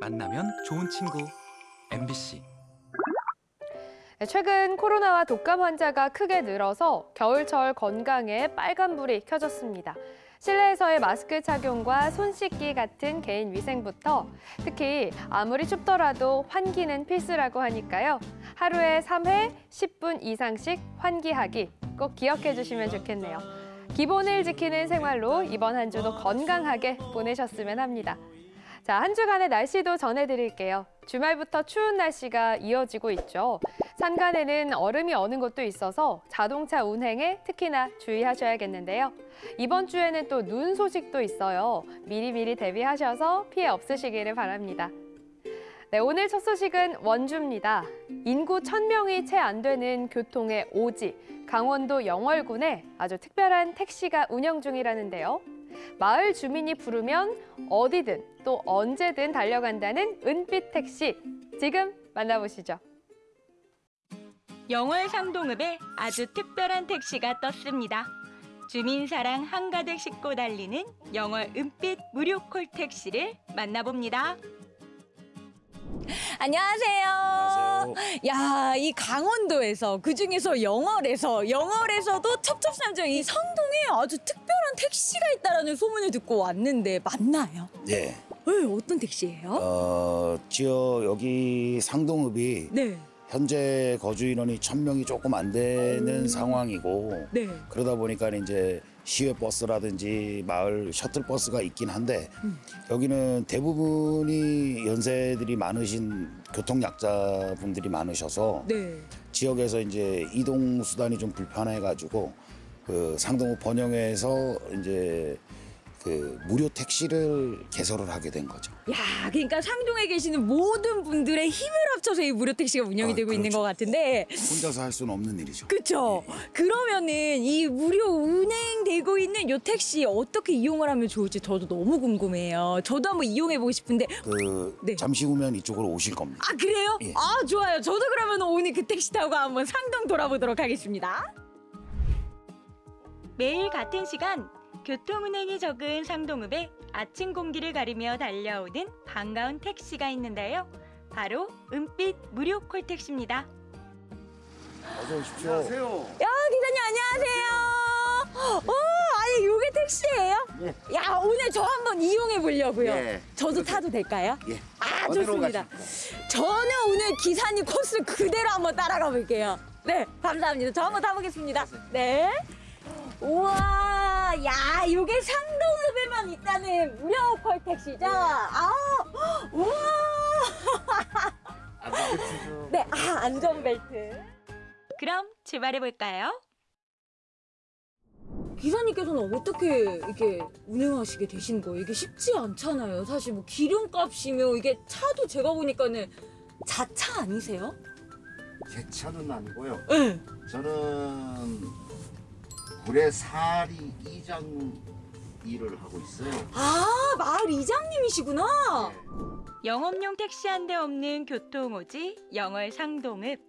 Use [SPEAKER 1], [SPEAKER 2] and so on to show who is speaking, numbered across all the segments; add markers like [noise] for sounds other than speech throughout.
[SPEAKER 1] 만나면 좋은 친구 MBC
[SPEAKER 2] 네, 최근 코로나와 독감 환자가 크게 늘어서 겨울철 건강에 빨간불이 켜졌습니다. 실내에서의 마스크 착용과 손 씻기 같은 개인 위생부터 특히 아무리 춥더라도 환기는 필수라고 하니까요. 하루에 3회 10분 이상씩 환기하기 꼭 기억해 주시면 좋겠네요. 기본을 지키는 생활로 이번 한 주도 건강하게 보내셨으면 합니다. 자, 한 주간의 날씨도 전해드릴게요. 주말부터 추운 날씨가 이어지고 있죠. 산간에는 얼음이 어는 곳도 있어서 자동차 운행에 특히나 주의하셔야겠는데요. 이번 주에는 또 눈 소식도 있어요. 미리미리 대비하셔서 피해 없으시기를 바랍니다. 네, 오늘 첫 소식은 원주입니다. 인구 1000명이 채 안 되는 교통의 오지, 강원도 영월군에 아주 특별한 택시가 운영 중이라는데요. 마을 주민이 부르면 어디든 또 언제든 달려간다는 은빛 택시. 지금 만나보시죠.
[SPEAKER 3] 영월 상동읍에 아주 특별한 택시가 떴습니다. 주민 사랑 한가득 싣고 달리는 영월 은빛 무료 콜 택시를 만나봅니다.
[SPEAKER 4] 안녕하세요.
[SPEAKER 5] 안녕하세요.
[SPEAKER 4] 야, 이 강원도에서 그 중에서 영월에서 영월에서도 첩첩산중 이 성동에 아주 특별한 택시가 있다라는 소문을 듣고 왔는데 맞나요?
[SPEAKER 5] 네.
[SPEAKER 4] 네, 어떤 택시예요?
[SPEAKER 5] 어, 지역 여기 상동읍이
[SPEAKER 4] 네,
[SPEAKER 5] 현재 거주 인원이 천 명이 조금 안 되는 상황이고
[SPEAKER 4] 네.
[SPEAKER 5] 그러다 보니까 이제 시외 버스라든지 마을 셔틀 버스가 있긴 한데
[SPEAKER 4] 음.
[SPEAKER 5] 여기는 대부분이 연세들이 많으신 교통 약자 분들이 많으셔서
[SPEAKER 4] 네.
[SPEAKER 5] 지역에서 이제 이동 수단이 좀 불편해 가지고 그 상동읍 번영회에서 이제 그 무료 택시를 개설을 하게 된 거죠.
[SPEAKER 4] 야, 그러니까 상동에 계시는 모든 분들의 힘을 합쳐서 이 무료 택시가 운영이
[SPEAKER 5] 아,
[SPEAKER 4] 되고 있는
[SPEAKER 5] 그렇죠.
[SPEAKER 4] 것 같은데
[SPEAKER 5] 혼자서 할 수는 없는 일이죠.
[SPEAKER 4] 그쵸? 그러면은 이 무료 운행되고 있는 요 택시 어떻게 이용을 하면 좋을지 저도 너무 궁금해요. 저도 한번 이용해 보고 싶은데
[SPEAKER 5] 그
[SPEAKER 4] 네.
[SPEAKER 5] 잠시 후면 이쪽으로 오실 겁니다.
[SPEAKER 4] 아 그래요?
[SPEAKER 5] 예.
[SPEAKER 4] 아 좋아요. 저도 그러면 오늘 그 택시 타고 한번 상동 돌아보도록 하겠습니다.
[SPEAKER 3] 매일 같은 시간 교통운행이 적은 상동읍에 아침 공기를 가리며 달려오는 반가운 택시가 있는데요. 바로 은빛 무료 콜 택시입니다.
[SPEAKER 5] 어서 오십시오.
[SPEAKER 4] 야 기사님 안녕하세요. 오 아니 요게 택시예요? 야 오늘 저 한번 이용해 보려고요.
[SPEAKER 6] 예.
[SPEAKER 4] 저도 타도 될까요?
[SPEAKER 6] 예.
[SPEAKER 4] 아 좋습니다. 저는 오늘 기사님 코스 그대로 한번 따라가 볼게요. 네 감사합니다. 저 한번 타보겠습니다. 네. 우와, 야, 이게 상동읍에만 있다는 무료 콜 택시죠? [laughs] 아, 우와. 네, 아, 안전벨트.
[SPEAKER 3] 그럼 출발해 볼까요?
[SPEAKER 4] 기사님께서는 어떻게 이렇게 운행하시게 되신 거예요? 이게 쉽지 않잖아요. 사실 뭐 기름값이며 이게 차도 제가 보니까는 자차 아니세요?
[SPEAKER 6] 제 차는 아니고요.
[SPEAKER 4] 네.
[SPEAKER 6] 저는 구례 사리 이장 일을 하고 있어요.
[SPEAKER 4] 아, 마을 이장님이시구나.
[SPEAKER 3] 영업용 택시 한 대 없는 교통오지 영월 상동읍.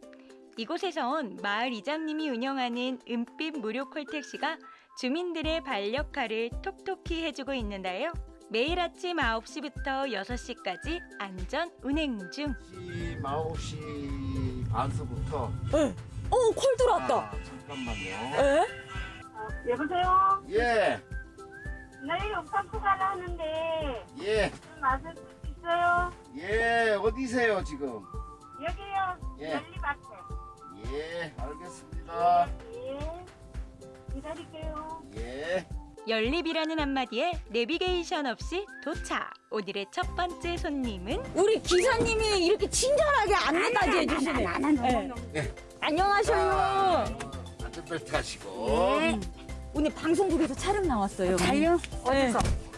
[SPEAKER 3] 이곳에선 마을 이장님이 운영하는 은빛 무료 콜 택시가 주민들의 발 역할을 톡톡히 해주고 있는데요. 매일 아침 9시부터 6시까지 안전 운행 중.
[SPEAKER 6] 시 9시 반서부터
[SPEAKER 4] 네. 어, 콜 들어왔다.
[SPEAKER 6] 아, 잠깐만요.
[SPEAKER 4] 에?
[SPEAKER 7] 여보세요?
[SPEAKER 6] 예.
[SPEAKER 7] 내일 옥상 투가를 하는데
[SPEAKER 6] 예.
[SPEAKER 7] 좀 와줄 수 있어요?
[SPEAKER 6] 예. 어디세요, 지금?
[SPEAKER 7] 여기요.
[SPEAKER 6] 예.
[SPEAKER 7] 연리밭에.
[SPEAKER 6] 예. 알겠습니다.
[SPEAKER 7] 예. 기다릴게요.
[SPEAKER 6] 예.
[SPEAKER 3] 연립이라는 한마디에 내비게이션 없이 도착. 오늘의 첫 번째 손님은
[SPEAKER 4] 우리 기사님이 이렇게 친절하게 안내까지 해주시네.
[SPEAKER 7] 나는
[SPEAKER 4] 네.
[SPEAKER 6] 예.
[SPEAKER 4] 안녕하세요.
[SPEAKER 6] 자, 안전벨트 하시고.
[SPEAKER 4] 오늘 방송국에서 촬영 나왔어요.
[SPEAKER 7] 자요?
[SPEAKER 4] 네.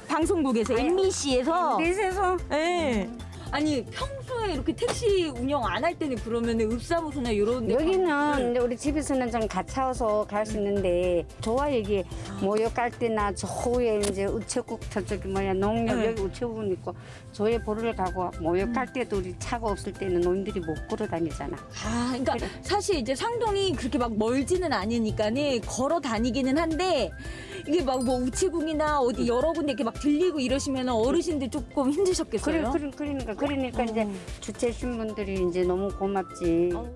[SPEAKER 4] 방송국에서 MBC에서
[SPEAKER 7] 넷에서
[SPEAKER 4] 네. 아니 평소 평소에 이렇게 택시 운영 안 할 때는 그러면 읍사무소나 이런 데
[SPEAKER 8] 여기는 이제 우리 집에서는 좀 가차워서 갈 수 있는데 좋아 여기 모욕 갈 때나 조에 이제 우체국 저쪽이 뭐야 농협
[SPEAKER 4] 네.
[SPEAKER 8] 여기 우체국은 있고 조에 보러 가고 모욕 갈 때도 우리 차가 없을 때는 노인들이 못 걸어 다니잖아.
[SPEAKER 4] 아, 그러니까 사실 이제 상동이 그렇게 막 멀지는 않으니까는 걸어 다니기는 한데 이게 막 뭐 우체국이나 어디 여러 군데 이렇게 막 들리고 이러시면 어르신들 조금
[SPEAKER 8] 그래,
[SPEAKER 4] 힘드셨겠어요.
[SPEAKER 8] 그래, 그러니까 그러니까 이제 주최신 분들이 이제 너무 고맙지.
[SPEAKER 4] 어.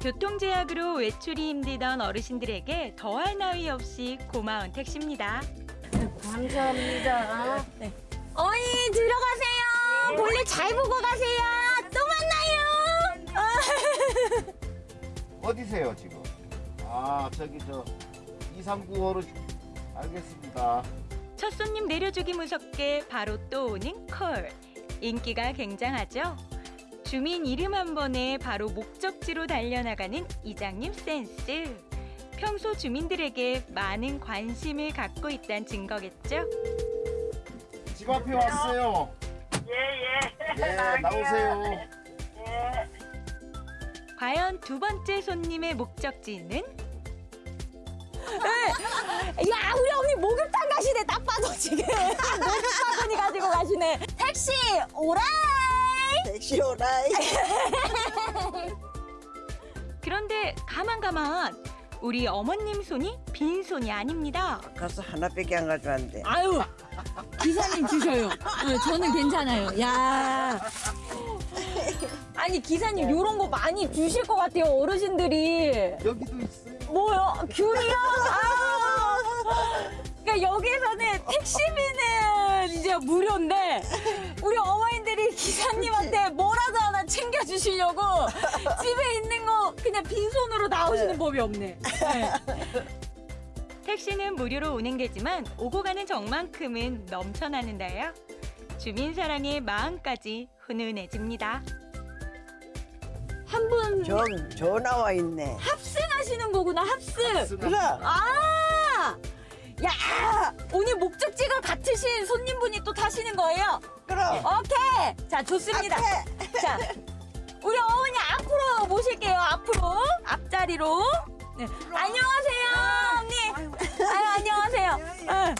[SPEAKER 3] 교통제약으로 외출이 힘들던 어르신들에게 더할 나위 없이 고마운 택시입니다.
[SPEAKER 8] 감사합니다.
[SPEAKER 4] 어이 들어가세요. 볼일 잘 보고 가세요. 또 만나요. [laughs]
[SPEAKER 6] 어디세요 지금? 아 저기 저 239호로 알겠습니다.
[SPEAKER 3] 첫 손님 내려주기 무섭게 바로 또 오는 콜. 인기가 굉장하죠. 주민 이름 한 번에 바로 목적지로 달려나가는 이장님 센스. 평소 주민들에게 많은 관심을 갖고 있다는 증거겠죠.
[SPEAKER 6] 집 앞에 왔어요.
[SPEAKER 7] 예, 예.
[SPEAKER 6] 예 [laughs] 나오세요.
[SPEAKER 7] 예.
[SPEAKER 3] 과연 두 번째 손님의 목적지는
[SPEAKER 4] 야 우리 언니 목욕탕 가시네. 딱 봐도 지금 [laughs] 목욕바구니 가지고 가시네. 택시 오라이.
[SPEAKER 9] 택시 오라이. [laughs]
[SPEAKER 3] 그런데 가만 가만 우리 어머님 손이 빈 손이 아닙니다.
[SPEAKER 9] 가서 하나밖에 안 가져왔는데.
[SPEAKER 4] 아유 기사님 주셔요. 어, 저는 괜찮아요. 야. 아니 기사님 요런 거 많이 주실 것 같아요 어르신들이.
[SPEAKER 6] 여기도 있어요.
[SPEAKER 4] 뭐요? 귤이요? 아유. 그러니까 여기서는 택시비는 [laughs] 이제 무료인데 우리 어머님들이 기사님한테 뭐라도 하나 챙겨주시려고 집에 있는 거 그냥 빈손으로 나오시는 법이 없네. 네.
[SPEAKER 3] 택시는 무료로 운행되지만 오고 가는 정만큼은 넘쳐나는데요. 주민 사랑의 마음까지 훈훈해집니다.
[SPEAKER 4] 한분
[SPEAKER 9] 저, 저 나와 있네.
[SPEAKER 4] 합승하시는 거구나 합승.
[SPEAKER 9] 그래.
[SPEAKER 4] 아, 야 오늘 목적지가 같으신 손님분이 또 타시는 거예요?
[SPEAKER 9] 그럼.
[SPEAKER 4] 오케이. 자, 좋습니다. 자, 우리 어머니 앞으로 모실게요. 앞으로. 앞자리로. 네. 안녕하세요, 언니. 아유, 안녕하세요. 응.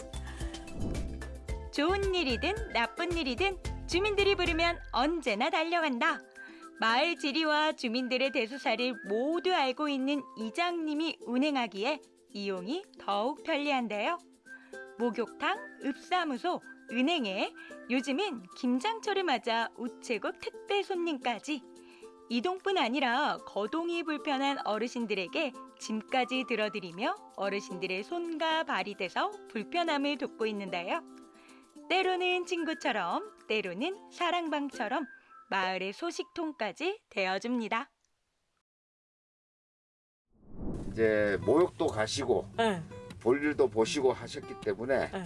[SPEAKER 3] 좋은 일이든 나쁜 일이든 주민들이 부르면 언제나 달려간다. 마을 지리와 주민들의 대소사를 모두 알고 있는 이장님이 운행하기에 이용이 더욱 편리한데요. 목욕탕, 읍사무소, 은행에 요즘은 김장철을 맞아 우체국 택배 손님까지 이동뿐 아니라 거동이 불편한 어르신들에게 짐까지 들어드리며 어르신들의 손과 발이 돼서 불편함을 돕고 있는데요. 때로는 친구처럼, 때로는 사랑방처럼 마을의 소식통까지 되어줍니다.
[SPEAKER 6] 이제 모욕도 가시고
[SPEAKER 4] 네.
[SPEAKER 6] 볼일도 보시고 하셨기 때문에
[SPEAKER 4] 네.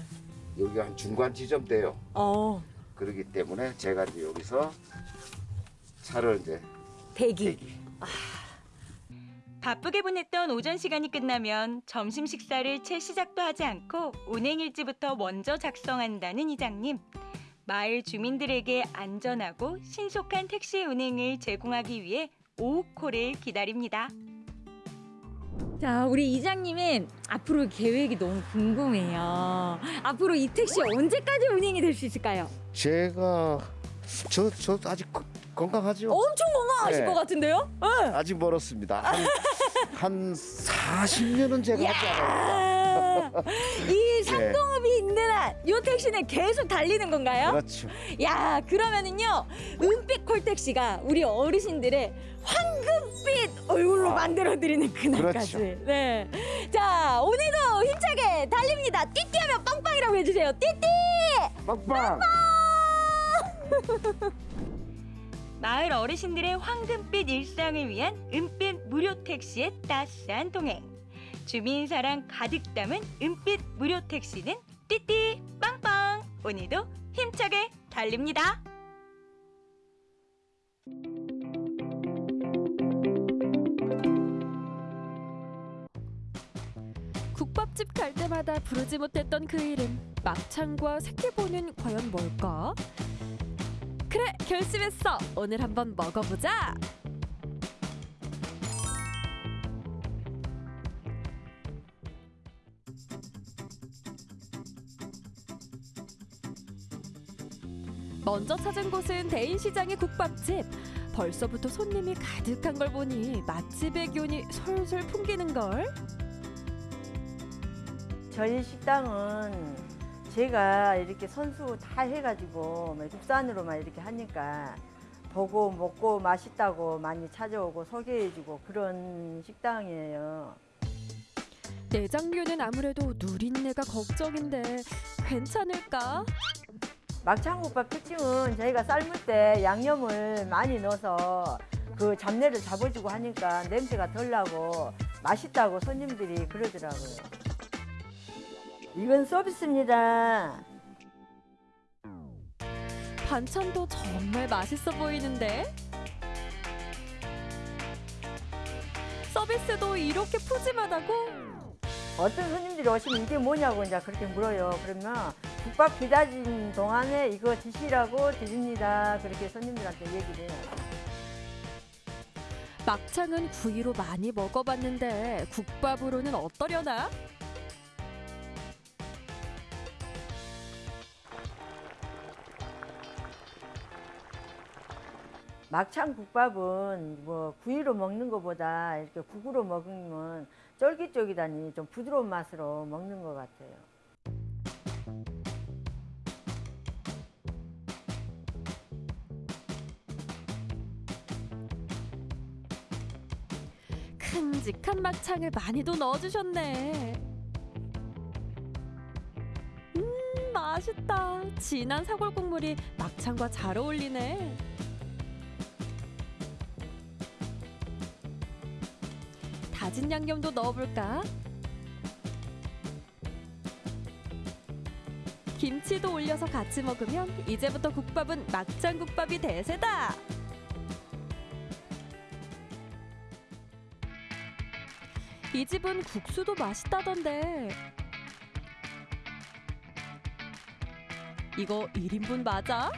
[SPEAKER 6] 여기가 한 중간 지점대요.
[SPEAKER 4] 어,
[SPEAKER 6] 그렇기 때문에 제가 이제 여기서 차를 이제
[SPEAKER 4] 대기.
[SPEAKER 6] 대기.
[SPEAKER 3] 바쁘게 보냈던 오전 시간이 끝나면 점심 식사를 채 시작도 하지 않고 운행일지부터 먼저 작성한다는 이장님. 마을 주민들에게 안전하고 신속한 택시 운행을 제공하기 위해 오후 콜을 기다립니다.
[SPEAKER 4] 자, 우리 이장님은 앞으로 계획이 너무 궁금해요. 앞으로 이 택시 언제까지 운행이 될 수 있을까요?
[SPEAKER 6] 제가 저 저 아직 거- 건강하죠?
[SPEAKER 4] 엄청 건강하실
[SPEAKER 6] 네.
[SPEAKER 4] 것 같은데요? 응.
[SPEAKER 6] 아직 멀었습니다. 한, 한 40년은 제가 하지.
[SPEAKER 4] 아, 이 상동업이 있는 한이 택시는 계속 달리는 건가요?
[SPEAKER 6] 그렇죠.
[SPEAKER 4] 야 그러면은요 은빛 콜택시가 우리 어르신들의 황금빛 얼굴로 만들어 드리는 그날까지.
[SPEAKER 6] 그렇죠.
[SPEAKER 4] 네. 자 오늘도 힘차게 달립니다. 띠띠하면 빵빵이라고 해주세요. 띠띠.
[SPEAKER 6] 빵빵. [laughs]
[SPEAKER 3] 마을 어르신들의 황금빛 일상을 위한 은빛 무료 택시의 따스한 동행. 주민 사랑 가득 담은 은빛 무료 택시는 띠띠 빵빵. 오늘도 힘차게 달립니다.
[SPEAKER 10] 국밥집 갈 때마다 부르지 못했던 그 이름 막창과 새끼보는 과연 뭘까? 그래 결심했어. 오늘 한번 먹어보자. 먼저 찾은 곳은 대인시장의 국밥집. 벌써부터 손님이 가득한 걸 보니 맛집의 기운이 솔솔 풍기는 걸.
[SPEAKER 11] 저희 식당은 제가 이렇게 선수 다 해가지고 뭐 국산으로만 이렇게 하니까 보고 먹고 맛있다고 많이 찾아오고 소개해주고 그런 식당이에요.
[SPEAKER 10] 내장류는 아무래도 누린내가 걱정인데 괜찮을까?
[SPEAKER 11] 막창국밥 특징은 저희가 삶을 때 양념을 많이 넣어서 그 잡내를 잡아주고 하니까 냄새가 덜 나고 맛있다고 손님들이 그러더라고요. 이건 서비스입니다.
[SPEAKER 10] 반찬도 정말 맛있어 보이는데 서비스도 이렇게 푸짐하다고?
[SPEAKER 11] 어떤 손님들이 오시면 이게 뭐냐고 이제 그렇게 물어요. 그러면 국밥 기다리는 동안에 이거 드시라고 드립니다. 그렇게 손님들한테 얘기를 해요.
[SPEAKER 10] 막창은 구이로 많이 먹어봤는데 국밥으로는 어떠려나?
[SPEAKER 11] 막창 국밥은 뭐 구이로 먹는 것보다 이렇게 국으로 먹으면 쫄깃쫄깃하니 좀 부드러운 맛으로 먹는 것 같아요.
[SPEAKER 10] 큼직한 막창을 많이도 넣어주셨네. 음, 맛있다. 진한 사골 국물이 막창과 잘 어울리네. 다진 양념도 넣어볼까? 김치도 올려서 같이 먹으면 이제부터 국밥은 막창국밥이 대세다. 이 집은 국수도 맛있다던데. 이거 1인분 맞아?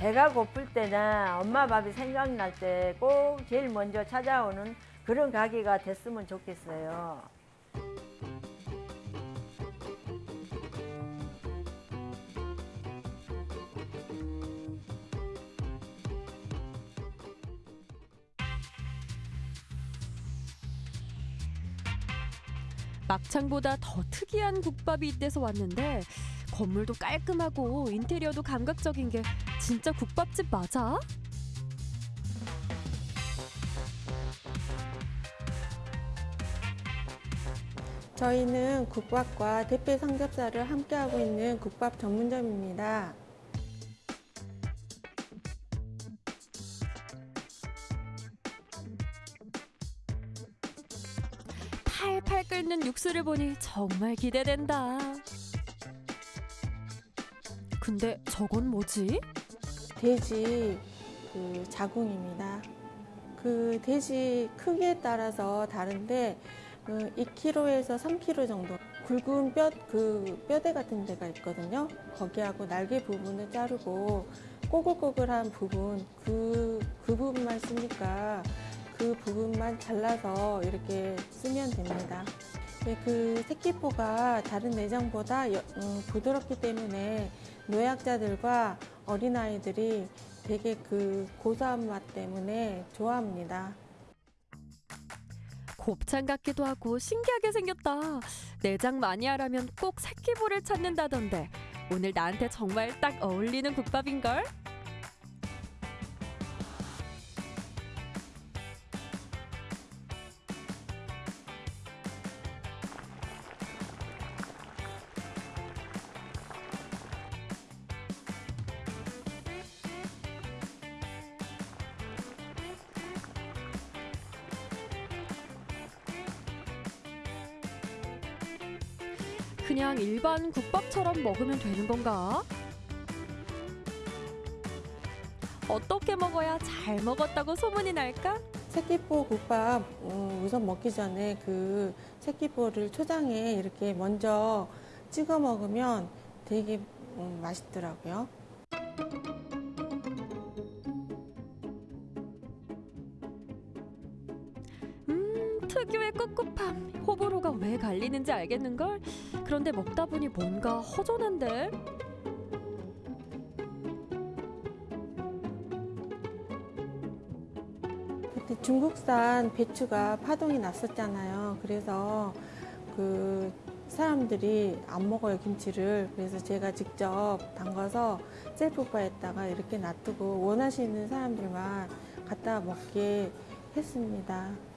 [SPEAKER 11] 배가 고플 때나 엄마 밥이 생각날 때 꼭 제일 먼저 찾아오는 그런 가게가 됐으면 좋겠어요.
[SPEAKER 10] 막창보다 더 특이한 국밥이 이때서 왔는데 건물도 깔끔하고 인테리어도 감각적인 게 진짜 국밥집 맞아?
[SPEAKER 12] 저희는 국밥과 대패 삼겹살을 함께하고 있는 국밥 전문점입니다.
[SPEAKER 10] 팔팔 끓는 육수를 보니 정말 기대된다. 근데 저건 뭐지?
[SPEAKER 12] 돼지 그 자궁입니다. 그 돼지 크기에 따라서 다른데 그 2kg에서 3kg 정도 굵은 뼈 그 뼈대 같은 데가 있거든요. 거기하고 날개 부분을 자르고 꼬글꼬글한 부분 그, 그 부분만 쓰니까 그 부분만 잘라서 이렇게 쓰면 됩니다. 네, 그 새끼포가 다른 내장보다 여- 음, 부드럽기 때문에 노약자들과 어린아이들이 되게 그 고소한 맛 때문에 좋아합니다.
[SPEAKER 10] 곱창 같기도 하고 신기하게 생겼다. 내장 마니아라면 꼭 새끼볼을 찾는다던데 오늘 나한테 정말 딱 어울리는 국밥인걸? 먹으면 되는 건가? 어떻게 먹어야 잘 먹었다고 소문이 날까?
[SPEAKER 12] 새끼포 국밥 음, 우선 먹기 전에 그 새끼포를 초장에 이렇게 먼저 찍어 먹으면 되게 음, 맛있더라고요.
[SPEAKER 10] 음, 특유의 꿉꿉함. 호불호가 왜 갈리는지 알겠는걸? 그런데 먹다 보니 뭔가 허전한데?
[SPEAKER 12] 그때 중국산 배추가 파동이 났었잖아요. 그래서 그 사람들이 안 먹어요 김치를. 그래서 제가 직접 담가서 셀프바에다가 이렇게 놔두고 원하시는 사람들만 갖다 먹게 했습니다.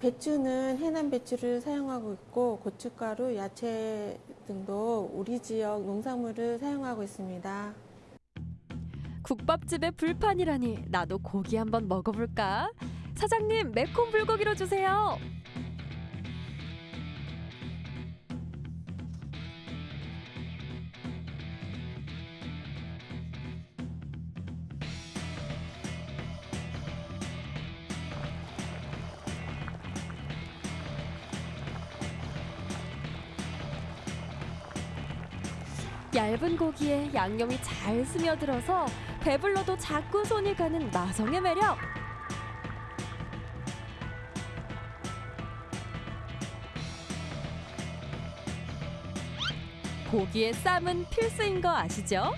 [SPEAKER 12] 배추는 해남 배추를 사용하고 있고 고춧가루, 야채 등도 우리 지역 농산물을 사용하고 있습니다.
[SPEAKER 10] 국밥집의 불판이라니 나도 고기 한번 먹어볼까? 사장님 매콤 불고기로 주세요. 얇은 고기에 양념이 잘 스며들어서 배불러도 자꾸 손이 가는 나성의 매력. 고기의 쌈은 필수인 거 아시죠?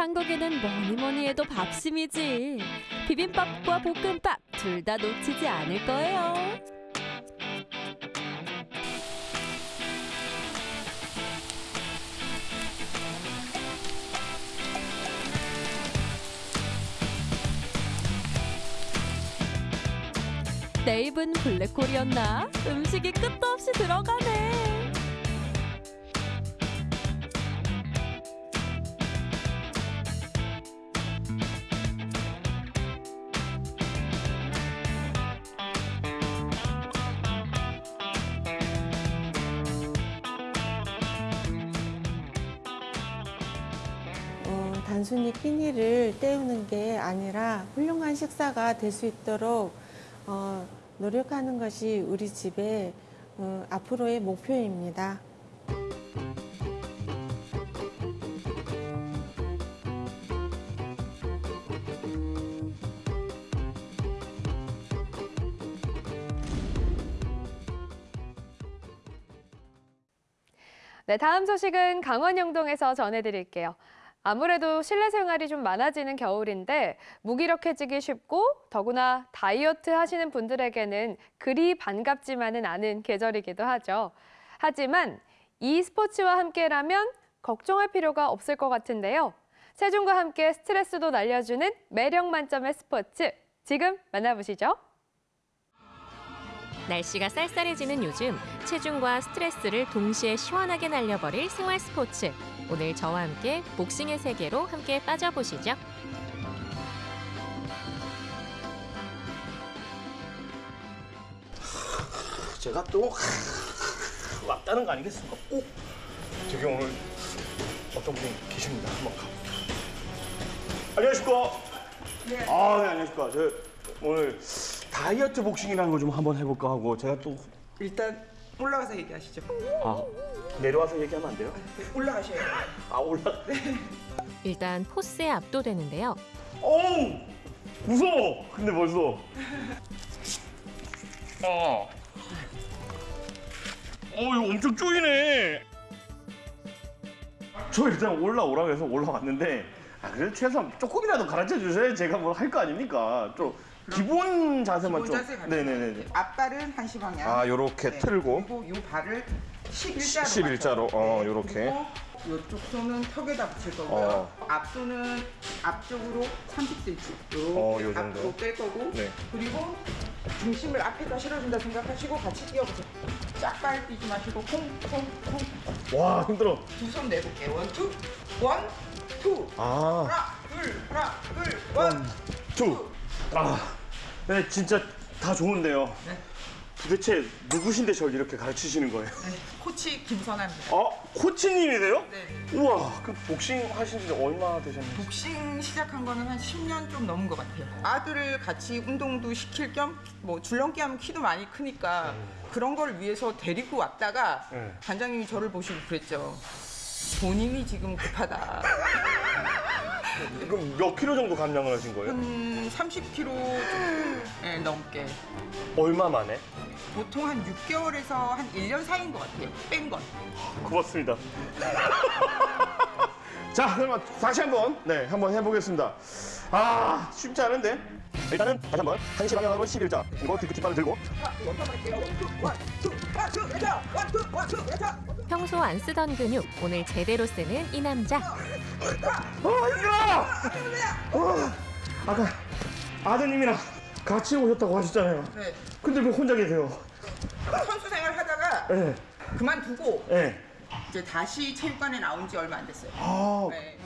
[SPEAKER 10] 한국에는 뭐니 뭐니 해도 밥심이지. 비빔밥과 볶음밥 둘 다 놓치지 않을 거예요. 내 입은 블랙홀이었나? 음식이 끝도 없이 들어가네.
[SPEAKER 12] 끼니를 때우는 게 아니라 훌륭한 식사가 될 수 있도록 어, 노력하는 것이 우리 집의 어, 앞으로의 목표입니다.
[SPEAKER 2] 네, 다음 소식은 강원 영동에서 전해드릴게요. 아무래도 실내 생활이 좀 많아지는 겨울인데 무기력해지기 쉽고 더구나 다이어트 하시는 분들에게는 그리 반갑지만은 않은 계절이기도 하죠. 하지만 이 스포츠와 함께라면 걱정할 필요가 없을 것 같은데요. 체중과 함께 스트레스도 날려주는 매력 만점의 스포츠 지금 만나보시죠.
[SPEAKER 13] 날씨가 쌀쌀해지는 요즘 체중과 스트레스를 동시에 시원하게 날려버릴 생활 스포츠. 오늘 저와 함께 복싱의 세계로 함께 빠져보시죠.
[SPEAKER 14] 제가 또 [laughs] 왔다는 거 아니겠습니까? 꼭 저기 오늘 어떤 분이 계십니다. 한번 가볼게요. 안녕하십니까? 네. 아, 네, 안녕하십니까? 저 오늘 다이어트 복싱이라는 거좀 한번 해볼까 하고 제가 또
[SPEAKER 15] 일단 올라가서 얘기하시죠.
[SPEAKER 14] 아, 내려와서 얘기하면 안 돼요?
[SPEAKER 15] 올라가셔야 돼요.
[SPEAKER 14] 아, 올라.
[SPEAKER 13] 일단 포스에 압도되는데요.
[SPEAKER 14] 어우, 무서워. 근데 벌써. 아. 어, 이거 엄청 쪼이네. 저 일단 올라오라고 해서 올라왔는데, 아, 그래도 최소한 조금이라도 가르쳐 주셔야 제가 뭘 할 거 아닙니까? 좀 기본 자세만
[SPEAKER 15] 기본
[SPEAKER 14] 좀.
[SPEAKER 15] 자세 가르쳐
[SPEAKER 14] 네네네.
[SPEAKER 15] 앞발은 한시 방향.
[SPEAKER 14] 아, 요렇게 틀고.
[SPEAKER 15] 그리고 요 발을 11자로.
[SPEAKER 14] 11자로, 어, 요렇게.
[SPEAKER 15] 이쪽 손은 턱에다 붙일 거고요.
[SPEAKER 14] 어.
[SPEAKER 15] 앞손은 앞쪽으로 30cm.
[SPEAKER 14] 어,
[SPEAKER 15] 이렇게
[SPEAKER 14] 요 정도.
[SPEAKER 15] 앞으로 뺄 거고.
[SPEAKER 14] 네.
[SPEAKER 15] 그리고 중심을 앞에다 실어준다 생각하시고 같이 뛰어보세요. 짝발 뛰지 마시고 콩콩콩
[SPEAKER 14] 와 힘들어.
[SPEAKER 15] 두 손 내볼게요. one, two, one, two.
[SPEAKER 14] 아.
[SPEAKER 15] 하나, 둘, 하나, 둘, one.
[SPEAKER 14] two. 아, 네 진짜 다 좋은데요. 도대체 누구신데 저를 이렇게 가르치시는 거예요?
[SPEAKER 15] 네, 코치 김선아입니다.
[SPEAKER 14] 어, 코치님이세요?
[SPEAKER 15] 네.
[SPEAKER 14] 우와, 그 복싱 하신 지 얼마나 되셨나요?
[SPEAKER 15] 복싱 시작한 거는 한 10년 좀 넘은 것 같아요. 아들을 같이 운동도 시킬 겸 뭐 줄넘기 하면 키도 많이 크니까 그런 걸 위해서 데리고 왔다가
[SPEAKER 14] 네.
[SPEAKER 15] 관장님이 저를 보시고 그랬죠. 본인이 지금 급하다. [laughs]
[SPEAKER 14] 그럼 몇 킬로 정도 감량을 하신 거예요?
[SPEAKER 15] 한 30kg 좀 네, 넘게.
[SPEAKER 14] 얼마 만에?
[SPEAKER 15] 보통 한 6개월에서 한 1년 사이인 것 같아요. 뺀 건.
[SPEAKER 14] 고맙습니다. [laughs] 자, 그러면 다시 한번 네, 한번 해보겠습니다. 아, 쉽지 않은데. 일단은 다시 한번 한시 방향으로 11자 그리고 뒤꿈치발을 들고
[SPEAKER 13] 평소 안 쓰던 근육 오늘 제대로 쓰는 이 남자.
[SPEAKER 14] 어, 힘들어! 어, 아까 아드님이랑 같이 오셨다고 하셨잖아요.
[SPEAKER 15] 네.
[SPEAKER 14] 근데 왜 혼자 계세요?
[SPEAKER 15] 선수 생활 하다가
[SPEAKER 14] 네.
[SPEAKER 15] 그만두고
[SPEAKER 14] 네.
[SPEAKER 15] 이제 다시 체육관에 나온 지 얼마 안 됐어요.
[SPEAKER 14] 아.
[SPEAKER 15] 네.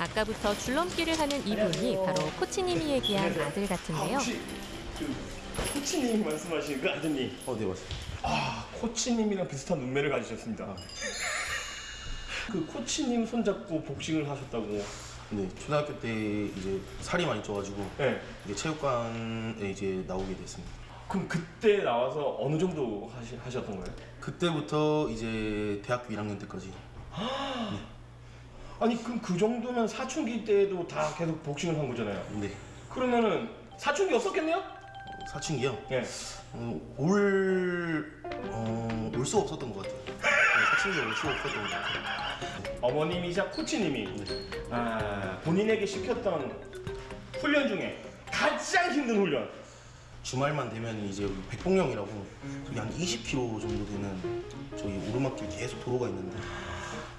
[SPEAKER 13] 아까부터 줄넘기를 하는 이분이 바로 코치님이 얘기한 아들 같은데요.
[SPEAKER 14] 혹시 그 코치님 말씀하시는 그 아드님?
[SPEAKER 16] 어, 네 맞습니다.
[SPEAKER 14] 아, 코치님이랑 비슷한 눈매를 가지셨습니다. 그 코치님 손잡고 복싱을 하셨다고.
[SPEAKER 16] 네, 초등학교 때 이제 살이 많이 쪄가지고
[SPEAKER 14] 네.
[SPEAKER 16] 이제 체육관에 이제 나오게 됐습니다.
[SPEAKER 14] 그럼 그때 나와서 어느 정도 하시, 하셨던 거예요?
[SPEAKER 16] 그때부터 이제 대학교 1학년 때까지
[SPEAKER 14] 아니 그럼 그 정도면 사춘기 때도 다 계속 복싱을 한 거잖아요.
[SPEAKER 16] 네.
[SPEAKER 14] 그러면은 사춘기 없었겠네요?
[SPEAKER 16] 사춘기요?
[SPEAKER 14] 네.
[SPEAKER 16] 어, 올, 어, 올 수가 없었던 것 같아요. 네, 사춘기가 올 수가 없었던 것 같아요.
[SPEAKER 14] 어머님이자 코치님이 아, 본인에게 시켰던 훈련 중에 가장 힘든 훈련.
[SPEAKER 16] 주말만 되면 이제 백봉령이라고 저기 한 20km 정도 되는 저기 오르막길 계속 도로가 있는데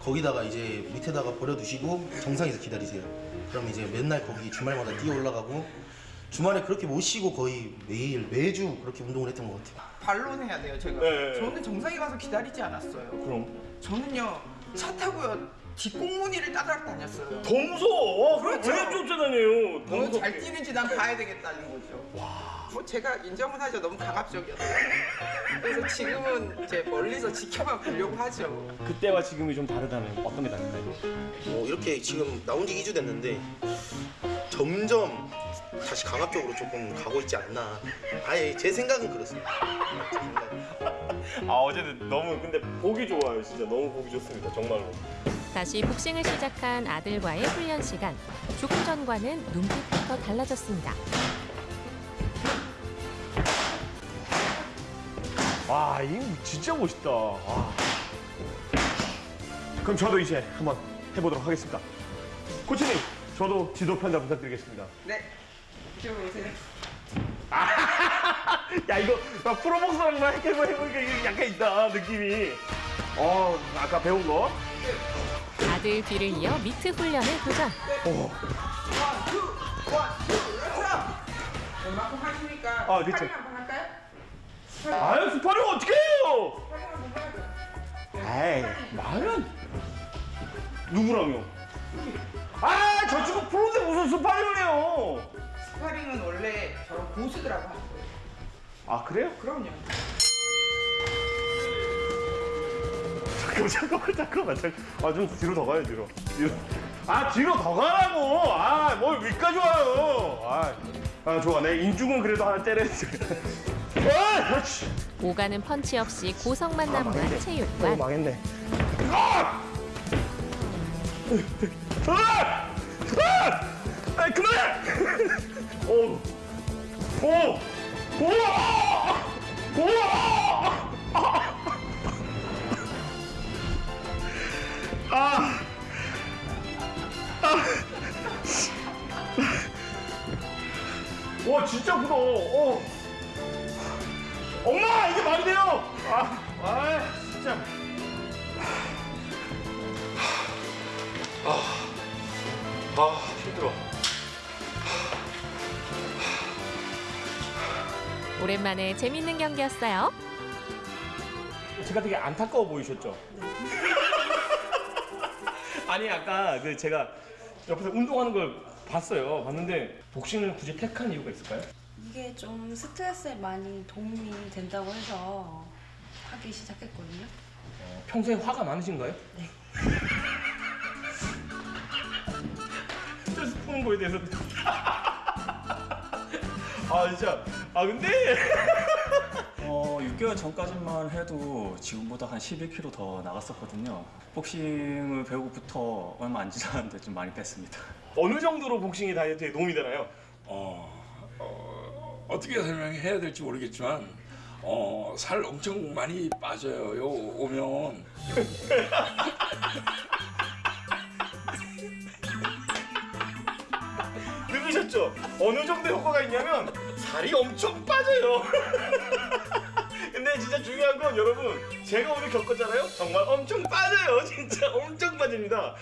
[SPEAKER 16] 거기다가 이제 밑에다가 버려두시고 정상에서 기다리세요. 그럼 이제 맨날 거기 주말마다 뛰어 올라가고 주말에 그렇게 못 쉬고 거의 매일 매주 그렇게 운동을 했던 것 같아요.
[SPEAKER 15] 반론 해야 돼요, 제가.
[SPEAKER 14] 네.
[SPEAKER 15] 저는 정상에 가서 기다리지 않았어요.
[SPEAKER 14] 그럼
[SPEAKER 15] 저는요, 차 타고요, 뒷공무니를 따라 다녔어요.
[SPEAKER 14] 더 무서워. 와,
[SPEAKER 15] 그렇죠.
[SPEAKER 14] 왜 쫓아다녀요? 더
[SPEAKER 15] 너무 잘. 뛰는지 난 봐야 되겠다는 거죠. 뭐 제가 인정은 하죠. 너무 가갑적이었어요. 그래서 지금은 이제 멀리서 지켜만 보려고 하죠.
[SPEAKER 14] 그때와 지금이 좀 다르다면 어떤 게 다른가요?
[SPEAKER 16] 어, 이렇게 지금 나온 지 2주 됐는데 점점 다시 강압적으로 조금 가고 있지 않나. 아예 제 생각은 그렇습니다. 제 생각은.
[SPEAKER 14] 아 어제는 너무 근데 보기 좋아요 진짜 너무 보기 좋습니다 정말로
[SPEAKER 13] 다시 복싱을 시작한 아들과의 훈련 시간. 조금 전과는 눈빛부터 달라졌습니다.
[SPEAKER 14] 와 이거 진짜 멋있다 와. 그럼 저도 이제 한번 해보도록 하겠습니다 코치님 저도 지도 편자 부탁드리겠습니다
[SPEAKER 15] 네. 이쪽으로 오세요. [laughs]
[SPEAKER 14] 야 이거 나 프로복서랑 이렇게 해보니까 이게 약간 있다 느낌이 어 아까 배운 거
[SPEAKER 13] 아들 뒤를 이어 미트 훈련에 도전.
[SPEAKER 14] 어.
[SPEAKER 15] 얼마큼 하시니까
[SPEAKER 14] 아, 그쵸. 아유 스파링 어떻게 해요. 에이 말은 누구랑요 아 저 친구 프로인데 무슨 스파링을 해요?
[SPEAKER 15] 스파링은 원래 저런 고수들하고 하는 거예요.
[SPEAKER 14] 아 그래요?
[SPEAKER 15] 그럼요.
[SPEAKER 14] 잠깐만 잠깐만 잠깐만 잠깐만. 아좀 뒤로 더 가요 뒤로. 뒤로. 아 뒤로 더 가라고. 아뭘 위까지 와요. 아, 아 좋아. 내 인중은 그래도 하나 그렇지
[SPEAKER 13] 오가는 펀치 없이 고성만
[SPEAKER 14] 아,
[SPEAKER 13] 남은 체육관.
[SPEAKER 14] 망했네 아! 아! 아! 아 그만해 오! 오! 오! 오! 아! 아! 와 진짜 크다. 어. 엄마 이게 말이 돼요? 아, 아 진짜.
[SPEAKER 16] 아, 아 힘들어.
[SPEAKER 13] 오랜만에 재밌는 경기였어요.
[SPEAKER 14] 제가 되게 안타까워 보이셨죠? [laughs] 아니 아까 그 제가 옆에서 운동하는 걸 봤어요. 봤는데 복싱을 굳이 택한 이유가 있을까요?
[SPEAKER 17] 이게 좀 스트레스에 많이 도움이 된다고 해서 하기 시작했거든요.
[SPEAKER 14] 어, 평소에 화가 많으신가요?
[SPEAKER 17] 네. [laughs]
[SPEAKER 14] 스트레스 푸는 거에 대해서 [laughs] 아 진짜 아 근데 [laughs]
[SPEAKER 18] 어, 6개월 전까지만 해도 지금보다 한 11kg 더 나갔었거든요. 복싱을 배우고부터 얼마 안 지났는데 좀 많이 뺐습니다.
[SPEAKER 14] 어느 정도로 복싱이 다이어트에 도움이 되나요?
[SPEAKER 19] 어, 어, 어떻게 설명해야 될지 모르겠지만 어, 살 엄청 많이 빠져요. 요 오면 [laughs]
[SPEAKER 14] 들으셨죠? 어느 정도 효과가 있냐면 살이 엄청 빠져요. [laughs] 근데 진짜 중요한 건 여러분 제가 오늘 겪었잖아요. 정말 엄청 빠져요. [laughs] 진짜 엄청 빠집니다.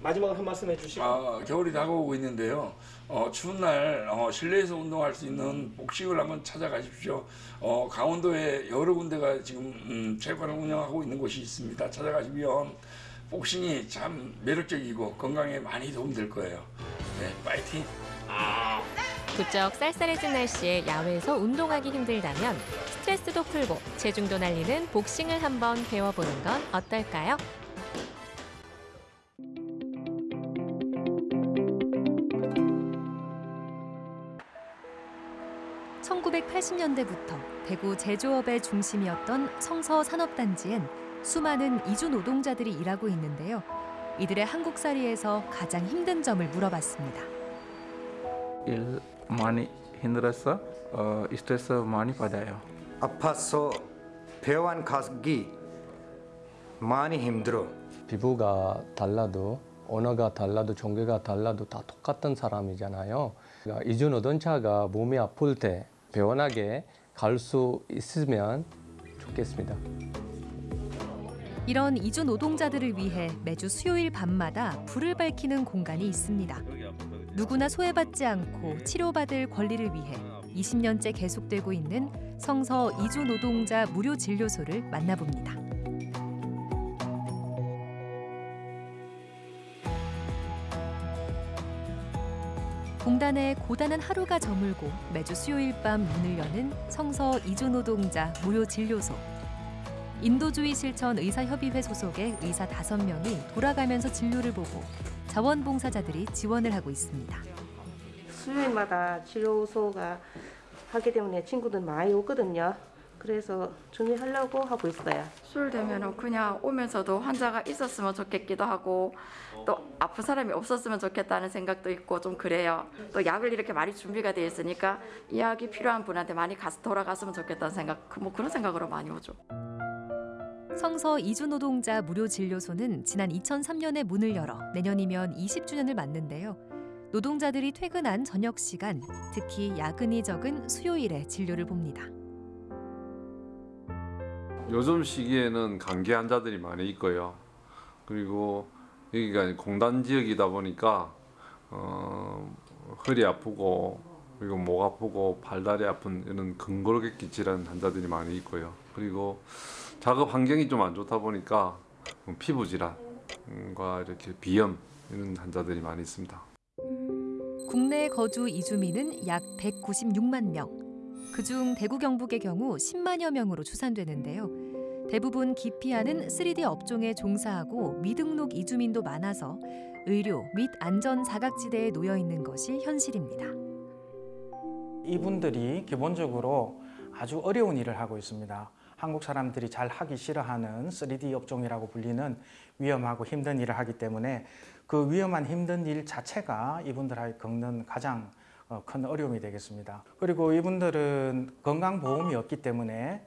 [SPEAKER 14] 마지막으로 한 말씀 해주시고.
[SPEAKER 19] 아, 겨울이 다가오고 있는데요. 어, 추운 날 어, 실내에서 운동할 수 있는 복식을 한번 찾아가십시오. 어, 강원도에 여러 군데가 지금 음, 체육관을 운영하고 있는 곳이 있습니다. 찾아가시면 복싱이 참 매력적이고 건강에 많이 도움될 거예요. 네, 파이팅!
[SPEAKER 13] 부쩍 쌀쌀해진 날씨에 야외에서 운동하기 힘들다면 스트레스도 풀고 체중도 날리는 복싱을 한번 배워보는 건 어떨까요?
[SPEAKER 20] (1980년대부터) 대구 제조업의 중심이었던 성서 산업단지엔 수많은 이주 노동자들이 일하고 있는데요 이들의 한국살이에서 가장 힘든 점을 물어봤습니다.
[SPEAKER 21] 일 많이 힘들어서 어, 스트레스 많이 받아요.
[SPEAKER 22] 아파서 병원 가기 많이 힘들어.
[SPEAKER 23] 피부가 달라도 언어가 달라도 종교가 달라도 다 똑같은 사람이잖아요. 그러니까 이주 노동자가 몸이 아플 때 배원하게 갈 수 있으면 좋겠습니다.
[SPEAKER 20] 이런 이주 노동자들을 위해 매주 수요일 밤마다 불을 밝히는 공간이 있습니다. 누구나 소외받지 않고 치료받을 권리를 위해 20년째 계속되고 있는 성서 이주 노동자 무료 진료소를 만나봅니다. 공단의 고단한 하루가 저물고 매주 수요일 밤 문을 여는 성서 이주 노동자 무료 진료소. 인도주의 실천 의사협의회 소속의 의사 다섯 명이 돌아가면서 진료를 보고 자원봉사자들이 지원을 하고 있습니다.
[SPEAKER 24] 수요일마다 치료소가 하기 때문에 친구들 많이 오거든요. 그래서 준비하려고 하고 있어요.
[SPEAKER 25] 술 되면 그냥 오면서도 환자가 있었으면 좋겠기도 하고 또 아픈 사람이 없었으면 좋겠다는 생각도 있고 좀 그래요. 또 약을 이렇게 많이 준비가 돼 있으니까 이 약이 필요한 분한테 많이 가서 돌아갔으면 좋겠다는 생각, 뭐 그런 생각으로 많이 오죠.
[SPEAKER 20] 성서 이주 노동자 무료 진료소는 지난 2003년에 문을 열어 내년이면 20주년을 맞는데요. 노동자들이 퇴근한 저녁 시간, 특히 야근이 적은 수요일에 진료를 봅니다.
[SPEAKER 26] 요즘 시기에는 감기 환자들이 많이 있고요. 그리고 여기가 공단 지역이다 보니까 어, 허리 아프고 그리고 목 아프고 발다리 아픈 이런 근골격기 질환 환자들이 많이 있고요. 그리고 작업 환경이 좀 안 좋다 보니까 피부 질환과 이렇게 비염 이런 환자들이 많이 있습니다.
[SPEAKER 20] 국내 거주 이주민은 약 196만 명. 그중 대구 경북의 경우 10만여 명으로 추산되는데요. 대부분 기피하는 3D 업종에 종사하고 미등록 이주민도 많아서 의료 및 안전 사각지대에 놓여 있는 것이 현실입니다.
[SPEAKER 27] 이분들이 기본적으로 아주 어려운 일을 하고 있습니다. 한국 사람들이 잘 하기 싫어하는 3D 업종이라고 불리는 위험하고 힘든 일을 하기 때문에 그 위험한 힘든 일 자체가 이분들에게 겪는 가장 어, 큰 어려움이 되겠습니다. 그리고 이분들은 건강보험이 없기 때문에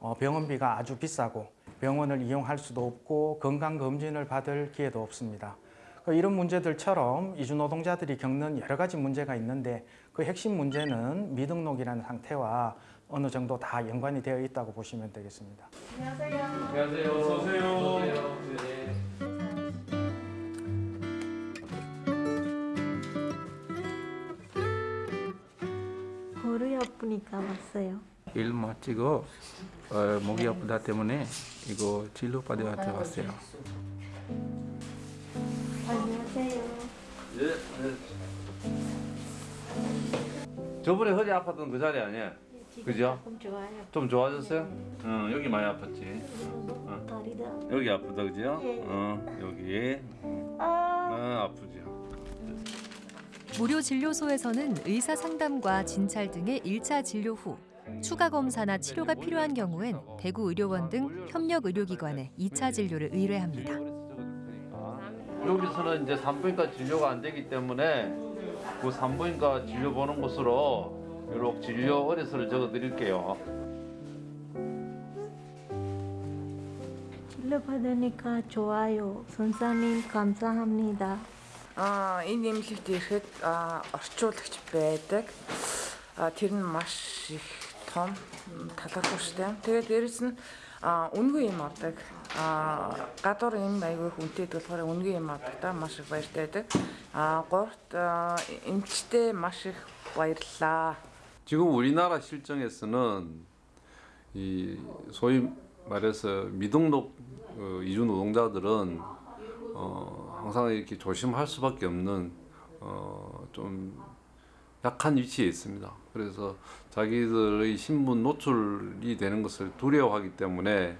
[SPEAKER 27] 어, 병원비가 아주 비싸고 병원을 이용할 수도 없고 건강검진을 받을 기회도 없습니다. 그 이런 문제들처럼 이주노동자들이 겪는 여러 가지 문제가 있는데 그 핵심 문제는 미등록이라는 상태와 어느 정도 다 연관이 되어 있다고 보시면 되겠습니다.
[SPEAKER 24] 안녕하세요.
[SPEAKER 26] 안녕하세요. 어서 오세요.
[SPEAKER 24] 무릎
[SPEAKER 28] 아프니까 왔어요.
[SPEAKER 21] 일 마치고 어, 목이 아프다 때문에 이거 진료 받으러 왔어요.
[SPEAKER 28] 안녕하세요.
[SPEAKER 29] 예. 저번에 허리 아팠던 그 자리 아니야? 그죠?
[SPEAKER 28] 조금 좋아요.
[SPEAKER 29] 좀 좋아졌어요? 응, 여기 많이 아팠지. 어.
[SPEAKER 28] 다리다.
[SPEAKER 29] 여기 아프다, 그죠?
[SPEAKER 28] 예.
[SPEAKER 29] 어, 여기.
[SPEAKER 28] 아.
[SPEAKER 29] 아, 아프죠.
[SPEAKER 20] 무료 진료소에서는 의사 상담과 진찰 등의 1차 진료 후 추가 검사나 치료가 필요한 경우엔 대구 의료원 등 협력 의료기관에 2차 진료를 의뢰합니다.
[SPEAKER 29] 여기서는 이제 산부인과 진료가 안 되기 때문에 그 산부인과 진료 보는 곳으로 이렇게 진료 의뢰서를 적어 드릴게요.
[SPEAKER 28] 진료 받으니까 좋아요. 선생님 감사합니다.
[SPEAKER 30] Аа энэ эмнэлэгт ирэхэд аа, орчуулагч байдаг. Аа, Тэр нь маш их том м, талархууштай. Тэгээд дээрэс нь аа, үнгүй юм авдаг. Аа, Гадуур юм аягүй хүнтэй болохоор үнгүй юм авдахдаа маш их баяртай байдаг. Аа, Гуравт аа, эмчтэй маш их баярлаа.
[SPEAKER 26] 지금 우리나라 실정에서는 이 소위 말해서 미등록 어, 이주 노동자들은 어, 항상 이렇게 조심할 수밖에 없는 어, 좀 약한 위치에 있습니다. 그래서 자기들의 신분 노출이 되는 것을 두려워하기 때문에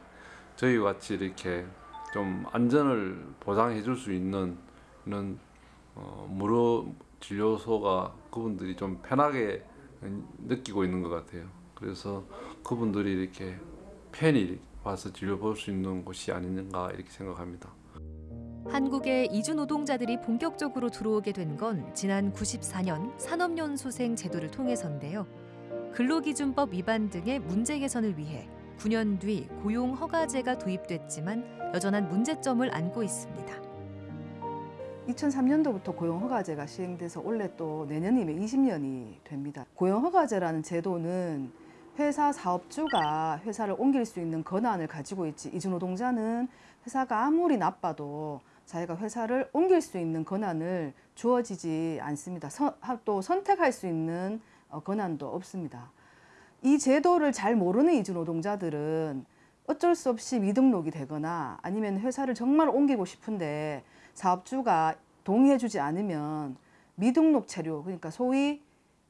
[SPEAKER 26] 저희 같이 이렇게 좀 안전을 보장해 줄 수 있는 이런 어, 무료 진료소가 그분들이 좀 편하게 느끼고 있는 것 같아요. 그래서 그분들이 이렇게 편히 와서 진료 볼 수 있는 곳이 아닌가 이렇게 생각합니다.
[SPEAKER 20] 한국에 이주 노동자들이 본격적으로 들어오게 된 건 지난 94년 산업연수생 제도를 통해서인데요. 근로기준법 위반 등의 문제 개선을 위해 9년 뒤 고용 허가제가 도입됐지만 여전한 문제점을 안고 있습니다.
[SPEAKER 31] 2003년도부터 고용허가제가 시행돼서 올해 또 내년이면 20년이 됩니다. 고용허가제라는 제도는 회사 사업주가 회사를 옮길 수 있는 권한을 가지고 있지 이주노동자는 회사가 아무리 나빠도 자기가 회사를 옮길 수 있는 권한을 주어지지 않습니다. 서- 하- 또 선택할 수 있는 어, 권한도 없습니다. 이 제도를 잘 모르는 이주 노동자들은 어쩔 수 없이 미등록이 되거나 아니면 회사를 정말 옮기고 싶은데 사업주가 동의해주지 않으면 미등록 체류, 그러니까 소위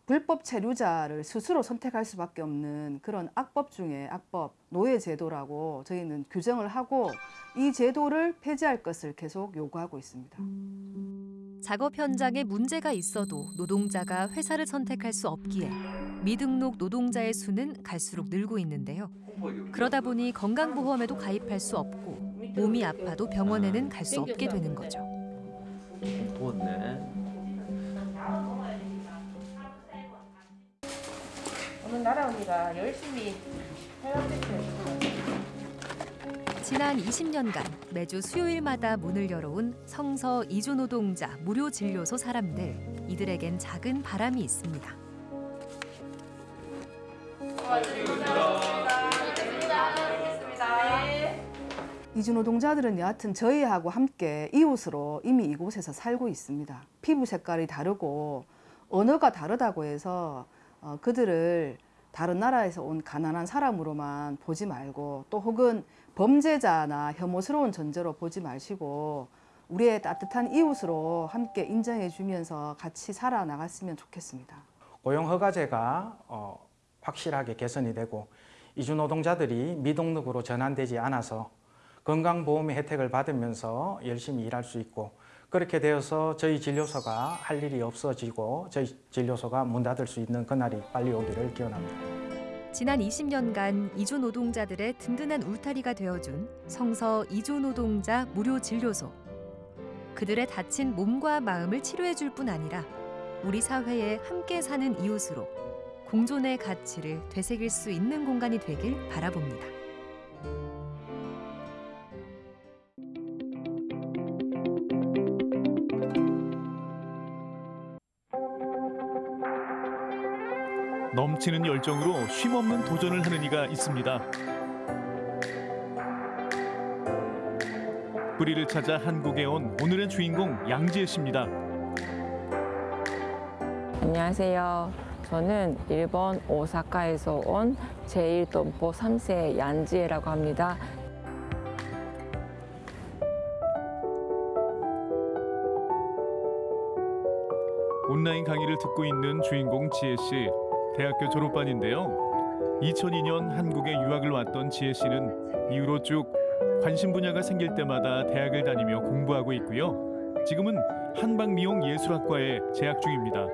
[SPEAKER 31] 불법 체류자를 스스로 선택할 수밖에 없는 그런 악법 중에 악법, 노예 제도라고 저희는 규정을 하고 이 제도를 폐지할 것을 계속 요구하고 있습니다.
[SPEAKER 20] 작업 현장에 문제가 있어도 노동자가 회사를 선택할 수 없기에 미등록 노동자의 수는 갈수록 늘고 있는데요. 그러다 보니 건강보험에도 가입할 수 없고 몸이 아파도 병원에는 갈 수 없게 되는 거죠.
[SPEAKER 29] 더웠네.
[SPEAKER 24] 오늘 나라 언니가 열심히.
[SPEAKER 20] 지난 20년간 매주 수요일마다 문을 열어온 성서 이주 노동자 무료 진료소 사람들 이들에겐 작은 바람이 있습니다.
[SPEAKER 31] 이주 노동자들은 여하튼 저희하고 함께 이웃으로 이미 이곳에서 살고 있습니다. 피부 색깔이 다르고 언어가 다르다고 해서 어, 그들을 다른 나라에서 온 가난한 사람으로만 보지 말고 또 혹은 범죄자나 혐오스러운 존재로 보지 마시고 우리의 따뜻한 이웃으로 함께 인정해 주면서 같이 살아나갔으면 좋겠습니다.
[SPEAKER 27] 고용허가제가 어, 확실하게 개선이 되고 이주 노동자들이 미등록으로 전환되지 않아서 건강보험의 혜택을 받으면서 열심히 일할 수 있고 그렇게 되어서 저희 진료소가 할 일이 없어지고 저희 진료소가 문 닫을 수 있는 그날이 빨리 오기를 기원합니다.
[SPEAKER 20] 지난 20년간 이주 노동자들의 든든한 울타리가 되어준 성서 이주 노동자 무료 진료소. 그들의 다친 몸과 마음을 치료해 줄 뿐 아니라 우리 사회에 함께 사는 이웃으로 공존의 가치를 되새길 수 있는 공간이 되길 바라봅니다.
[SPEAKER 32] 넘치는 열정으로 쉼없는 도전을 하는 이가 있습니다. 뿌리를 찾아 한국에 온 오늘의 주인공 양지혜 씨입니다.
[SPEAKER 33] 안녕하세요.
[SPEAKER 34] 저는 일본 오사카에서 온 제1동포 3세 양지혜라고 합니다.
[SPEAKER 32] 온라인 강의를 듣고 있는 주인공 지혜 씨. 대학교 졸업반인데요. 2002년 한국에 유학을 왔던 지혜 씨는 이후로 쭉 관심 분야가 생길 때마다 대학을 다니며 공부하고 있고요. 지금은 한방미용예술학과에 재학 중입니다.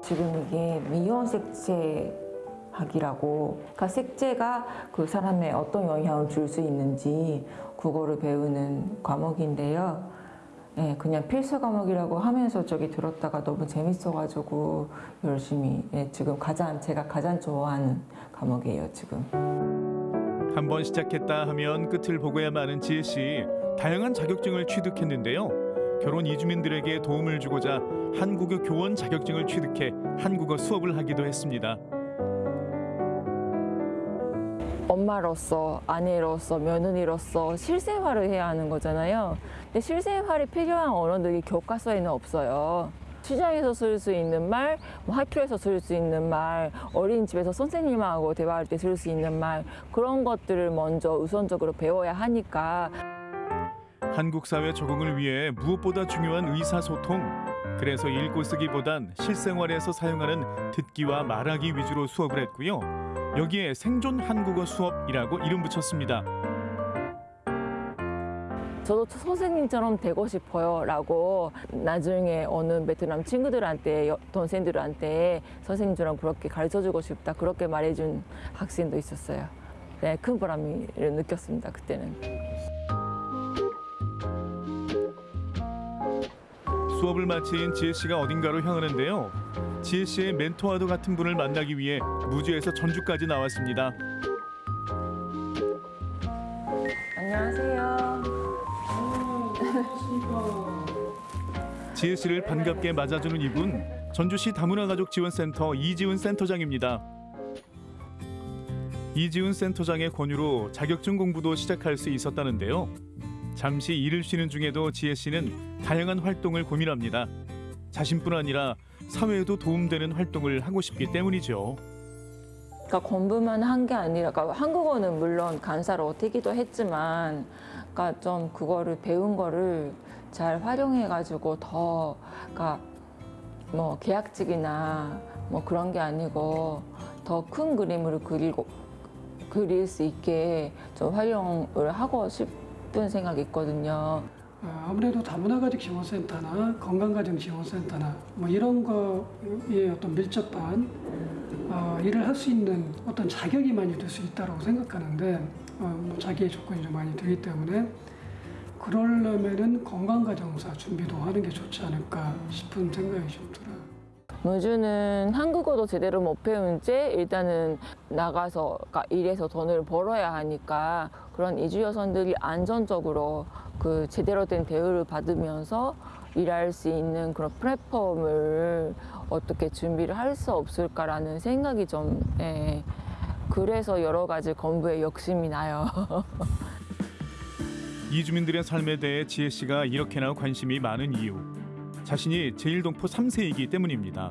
[SPEAKER 34] 지금 이게 미용 색채 학이라고 그러니까 색채가 그 사람에 어떤 영향을 줄 수 있는지 그거를 배우는 과목인데요. 예, 그냥 필수 과목이라고 하면서 저기 들었다가 너무 재밌어가지고 열심히 예, 지금 가장 제가 가장 좋아하는 과목이에요 지금.
[SPEAKER 32] 한 번 시작했다 하면 끝을 보고야만 하는 지혜 씨. 다양한 자격증을 취득했는데요. 결혼 이주민들에게 도움을 주고자 한국어 교원 자격증을 취득해 한국어 수업을 하기도 했습니다.
[SPEAKER 34] 엄마로서 아내로서 며느리로서 실생활을 해야 하는 거잖아요. 근데 실생활에 필요한 언어들이 교과서에는 없어요. 시장에서 쓸 수 있는 말, 뭐 학교에서 쓸 수 있는 말, 어린이집에서 선생님하고 대화할 때 쓸 수 있는 말 그런 것들을 먼저 우선적으로 배워야 하니까
[SPEAKER 32] 한국 사회 적응을 위해 무엇보다 중요한 의사소통. 그래서 읽고 쓰기보단 실생활에서 사용하는 듣기와 말하기 위주로 수업을 했고요. 여기에 생존 한국어 수업이라고 이름 붙였습니다.
[SPEAKER 34] 저도 선생님처럼 되고 싶어요 라고 나중에 어느 베트남 친구들한테 여- 동생들한테 선생님처럼 그렇게 가르쳐주고 싶다 그렇게 말해준 학생도 있었어요. 네, 큰 보람을 느꼈습니다 그때는.
[SPEAKER 32] 수업을 마친 지혜 씨가 어딘가로 향하는데요. 지혜 씨의 멘토와도 같은 분을 만나기 위해 무주에서 전주까지 나왔습니다.
[SPEAKER 34] 안녕하세요.
[SPEAKER 32] 지혜 씨를 반갑게 맞아주는 이분 전주시 다문화 가족 지원센터 이지훈 센터장입니다. 이지훈 센터장의 권유로 자격증 공부도 시작할 수 있었다는데요. 잠시 일을 쉬는 중에도 지혜 씨는 다양한 활동을 고민합니다. 자신뿐 아니라 사회에도 도움되는 활동을 하고 싶기 때문이죠.
[SPEAKER 34] 그러니까 공부만 한 게 아니라 그러니까 한국어는 물론 간사로 되기도 했지만 그러니까 좀 그거를 배운 거를 잘 활용해 가지고 더 그러니까 뭐 계약직이나 뭐 그런 게 아니고 더 큰 그림을 그리고 그릴 수 있게 좀 활용을 하고 싶 은 생각이 있거든요.
[SPEAKER 35] 어, 아무래도 다문화가족 지원센터나 건강가정 지원센터나 뭐 이런 거에 어떤 밀접한 어, 일을 할 수 있는 어떤 자격이 많이 될 수 있다고 생각하는데 어, 뭐 자기의 조건이 좀 많이 되기 때문에 그러려면은 건강가정사 준비도 하는 게 좋지 않을까 싶은 생각이 좀 들어요.
[SPEAKER 34] 무주는 한국어도 제대로 못 배운 채 일단은 나가서 그러니까 일해서 돈을 벌어야 하니까 그런 이주 여성들이 안전적으로 그 제대로 된 대우를 받으면서 일할 수 있는 그런 플랫폼을 어떻게 준비를 할 수 없을까라는 생각이 좀 예. 그래서 여러 가지 공부에 욕심이 나요. [laughs]
[SPEAKER 32] 이주민들의 삶에 대해 지혜 씨가 이렇게나 관심이 많은 이유. 자신이 제1동포 3세이기 때문입니다.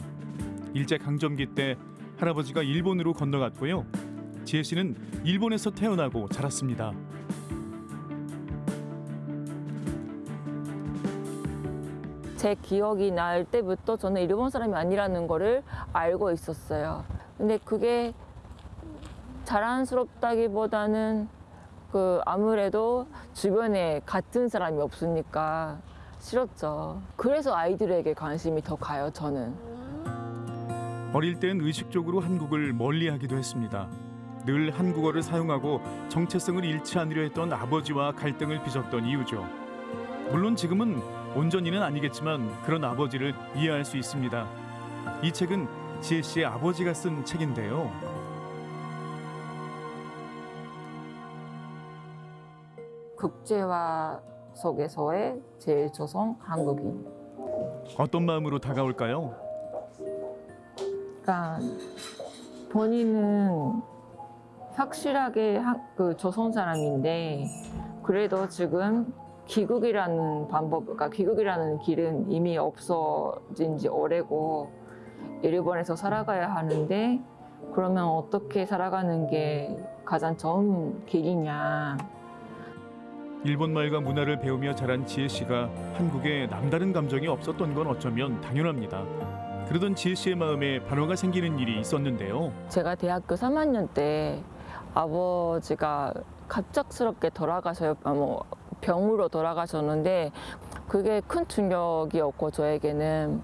[SPEAKER 32] 일제 강점기 때 할아버지가 일본으로 건너갔고요. 지혜 씨는 일본에서 태어나고 자랐습니다.
[SPEAKER 34] 제 기억이 날 때부터 저는 일본 사람이 아니라는 거를 알고 있었어요. 근데 그게 자랑스럽다기보다는 그 아무래도 주변에 같은 사람이 없으니까 싫었죠. 그래서 아이들에게 관심이 더 가요, 저는.
[SPEAKER 32] 어릴 땐 의식적으로 한국을 멀리하기도 했습니다. 늘 한국어를 사용하고 정체성을 잃지 않으려 했던 아버지와 갈등을 빚었던 이유죠. 물론 지금은 온전히는 아니겠지만 그런 아버지를 이해할 수 있습니다. 이 책은 지혜 씨의 아버지가 쓴 책인데요.
[SPEAKER 34] 국제화 속에서의 제일 조선 한국인.
[SPEAKER 32] 어떤 마음으로 다가올까요?
[SPEAKER 34] 그러니까 본인은 확실하게 한- 그 조선 사람인데 그래도 지금 귀국이라는 방법, 그러니까 귀국이라는 길은 이미 없어진 지 오래고 일본에서 살아가야 하는데 그러면 어떻게 살아가는 게 가장 좋은 길이냐.
[SPEAKER 32] 일본 말과 문화를 배우며 자란 지혜 씨가 한국에 남다른 감정이 없었던 건 어쩌면 당연합니다. 그러던 지혜 씨의 마음에 변화가 생기는 일이 있었는데요.
[SPEAKER 34] 제가 대학교 3학년 때 아버지가 갑작스럽게 돌아가셔 아, 뭐 병으로 돌아가셨는데 그게 큰 충격이었고 저에게는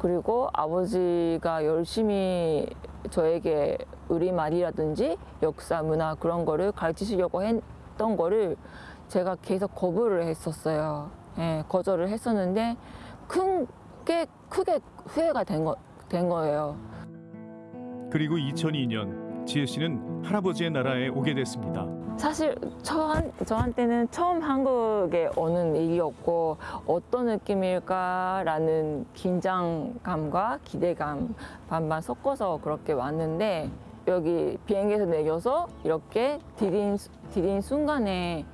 [SPEAKER 34] 그리고 아버지가 열심히 저에게 우리말이라든지 역사 문화 그런 거를 가르치시려고 했던 거를 제가 계속 거부를 했었어요. 예, 거절을 했었는데 큰게 크게 후회가 된, 거, 된 거예요.
[SPEAKER 32] 그리고 2002년 지혜 씨는 할아버지의 나라에 오게 됐습니다.
[SPEAKER 34] 사실 저한, 저한테는 처음 한국에 오는 일이었고 어떤 느낌일까라는 긴장감과 기대감 반반 섞어서 그렇게 왔는데 여기 비행기에서 내려서 이렇게 디딘, 디딘 순간에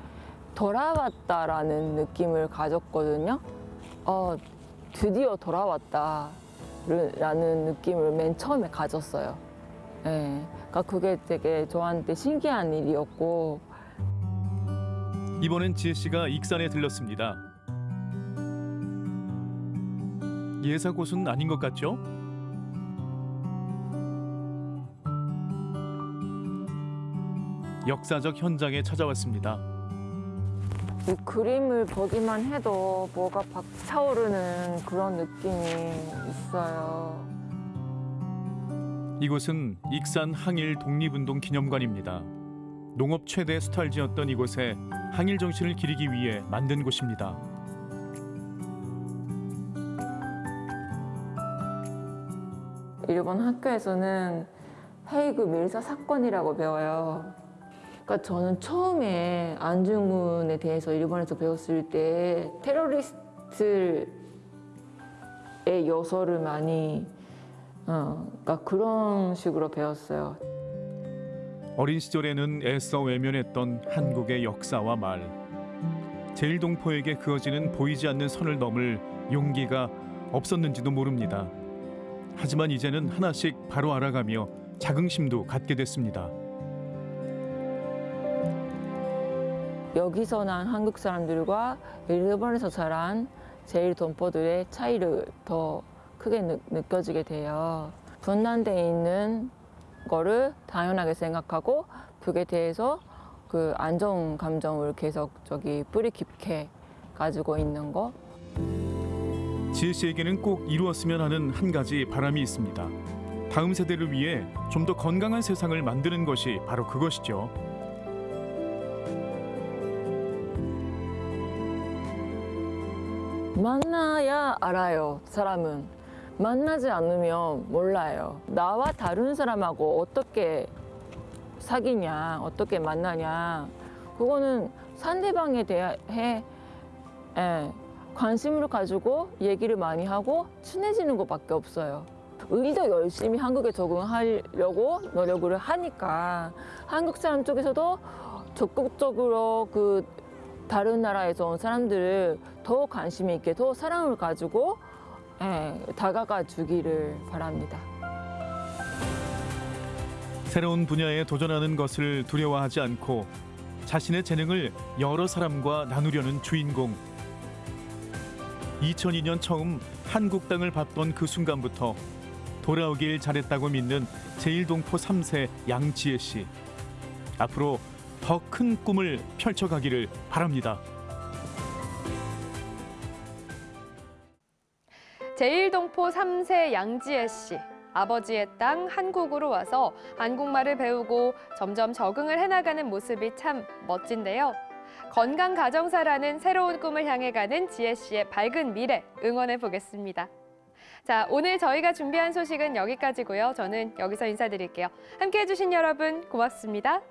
[SPEAKER 34] 돌아왔다라는 느낌을 가졌거든요. 어, 드디어 돌아왔다라는 느낌을 맨 처음에 가졌어요. 예, 그러니까 그게 되게 저한테 신기한 일이었고
[SPEAKER 32] 이번엔 지혜 씨가 익산에 들렀습니다. 예사 곳은 아닌 것 같죠? 역사적 현장에 찾아왔습니다.
[SPEAKER 34] 이 그림을 보기만 해도 뭐가 박차오르는 그런 느낌이 있어요.
[SPEAKER 32] 이곳은 익산 항일 독립운동 기념관입니다. 농업 최대 수탈지였던 이곳에 항일 정신을 기리기 위해 만든 곳입니다.
[SPEAKER 34] 일본 학교에서는 헤이그 밀사 사건이라고 배워요. 그러니까 저는 처음에 안중근에 대해서 일본에서 배웠을 때 테러리스트의 요소를 많이 어, 그러니까 그런 식으로 배웠어요.
[SPEAKER 32] 어린 시절에는 애써 외면했던 한국의 역사와 말. 제일동포에게 그어지는 보이지 않는 선을 넘을 용기가 없었는지도 모릅니다. 하지만 이제는 하나씩 바로 알아가며 자긍심도 갖게 됐습니다.
[SPEAKER 34] 여기서 난 한국 사람들과 일본에서 자란 제일 동포들의 차이를 더 크게 느, 느껴지게 돼요. 분단돼 있는 거를 당연하게 생각하고 그에 대해서 그 안정 감정을 계속 저기 뿌리 깊게 가지고 있는 거.
[SPEAKER 32] 지혜 씨에게는 꼭 이루었으면 하는 한 가지 바람이 있습니다. 다음 세대를 위해 좀 더 건강한 세상을 만드는 것이 바로 그것이죠.
[SPEAKER 34] 만나야 알아요, 사람은. 만나지 않으면 몰라요. 나와 다른 사람하고 어떻게 사귀냐, 어떻게 만나냐. 그거는 상대방에 대해 예, 관심을 가지고 얘기를 많이 하고 친해지는 것밖에 없어요. 우리도 열심히 한국에 적응하려고 노력을 하니까 한국 사람 쪽에서도 적극적으로 그 다른 나라에서 온 사람들을 더 관심 있게 더 사랑을 가지고 예, 다가가 주기를 바랍니다.
[SPEAKER 32] 새로운 분야에 도전하는 것을 두려워하지 않고 자신의 재능을 여러 사람과 나누려는 주인공. 2002년 처음 한국 땅을 밟던 그 순간부터 돌아오길 잘했다고 믿는 제일동포 3세 양지혜 씨. 앞으로 더 큰 꿈을 펼쳐가기를 바랍니다.
[SPEAKER 33] 제일동포 3세 양지혜 씨. 아버지의 땅 한국으로 와서 한국말을 배우고 점점 적응을 해나가는 모습이 참 멋진데요. 건강 가정사라는 새로운 꿈을 향해 가는 지혜 씨의 밝은 미래 응원해 보겠습니다. 자, 오늘 저희가 준비한 소식은 여기까지고요. 저는 여기서 인사드릴게요. 함께해 주신 여러분 고맙습니다.